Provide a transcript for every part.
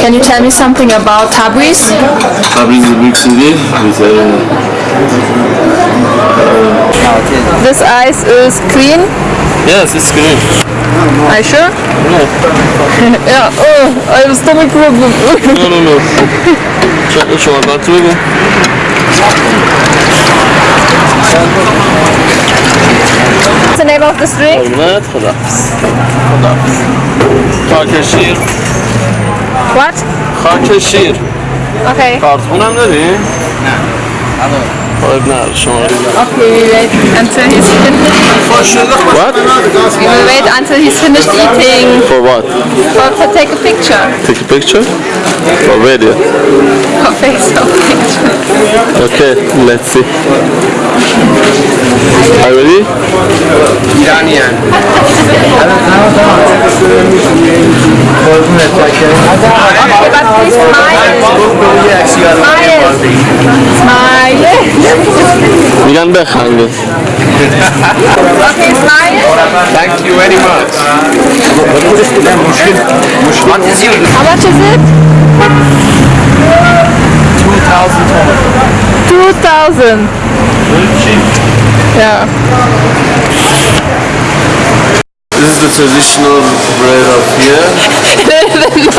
Can you tell me something about Tabriz? Tabriz is a big city with a... This ice is clean? Yes, it's clean. Are you sure? No. yeah, oh, I have a stomach problem. no, no, no. Şöyle about to go. What's the name of this drink? Hürmet Hıdafız. Hıdafız. Takir şiir. What? خاک شیر Okay. کارتون هم داری؟ نه خب نه شما Okay, we wait until he's finished. What? We will wait until he's finished eating For what? for to take a picture. Take a picture? For video? For Facebook picture. Okay, let's see. Are you ready? right. But please smile. Smile. Smile. Can be hungry. Smile. Thank you very much. What is your How much is it? 2,000 2,000 yeah. This is the traditional bread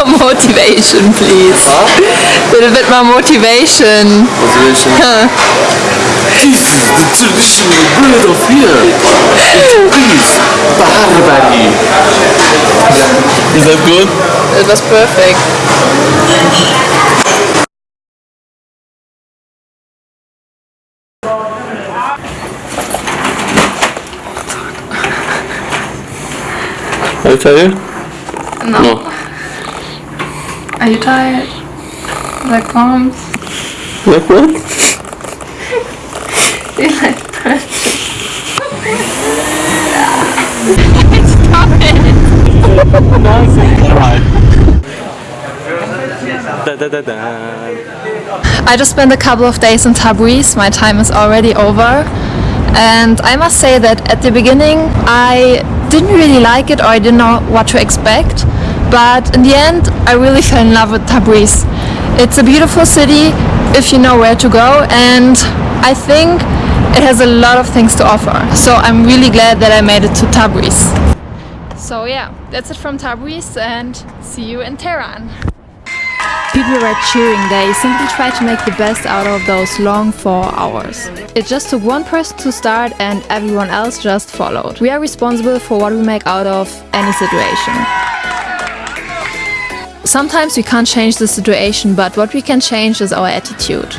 motivation, please. A little bit more motivation. Motivation. This is the traditional bread of here. It is Barbary. Is that good? It was perfect. Are you tired? No. No. Are you tired? Like bombs? Like what? You like pressure? Stop it! Da, da, da, da. I just spent a couple of days in Tabriz. My time is already over. And I must say that at the beginning I didn't really like it or I didn't know what to expect. But in the end I really fell in love with Tabriz. It's a beautiful city if you know where to go and I think it has a lot of things to offer. So I'm really glad that I made it to Tabriz. So yeah, that's it from Tabriz and see you in Tehran. People were cheering, they simply tried to make the best out of those long four hours. It just took one person to start and everyone else just followed. We are responsible for what we make out of any situation. Sometimes we can't change the situation, but what we can change is our attitude.